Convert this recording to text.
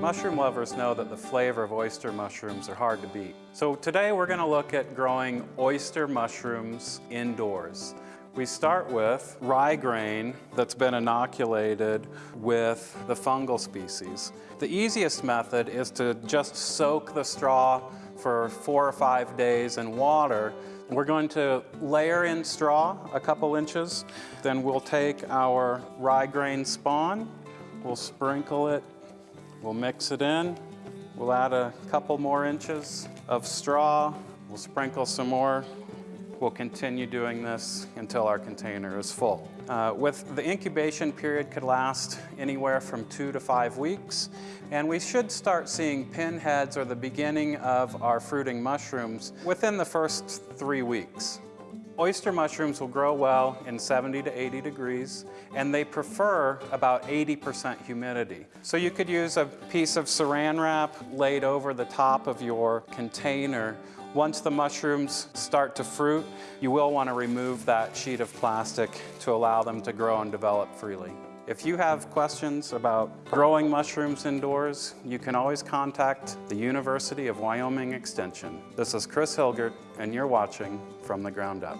Mushroom lovers know that the flavor of oyster mushrooms are hard to beat. So today we're going to look at growing oyster mushrooms indoors. We start with rye grain that's been inoculated with the fungal species. The easiest method is to just soak the straw for four or five days in water. We're going to layer in straw a couple inches. Then we'll take our rye grain spawn, we'll sprinkle it, we'll mix it in. We'll add a couple more inches of straw. We'll sprinkle some more We'll continue doing this until our container is full. Uh, with the incubation period could last anywhere from two to five weeks, and we should start seeing pinheads or the beginning of our fruiting mushrooms within the first three weeks. Oyster mushrooms will grow well in 70 to 80 degrees, and they prefer about 80% humidity. So you could use a piece of saran wrap laid over the top of your container once the mushrooms start to fruit, you will want to remove that sheet of plastic to allow them to grow and develop freely. If you have questions about growing mushrooms indoors, you can always contact the University of Wyoming Extension. This is Chris Hilgert, and you're watching From the Ground Up.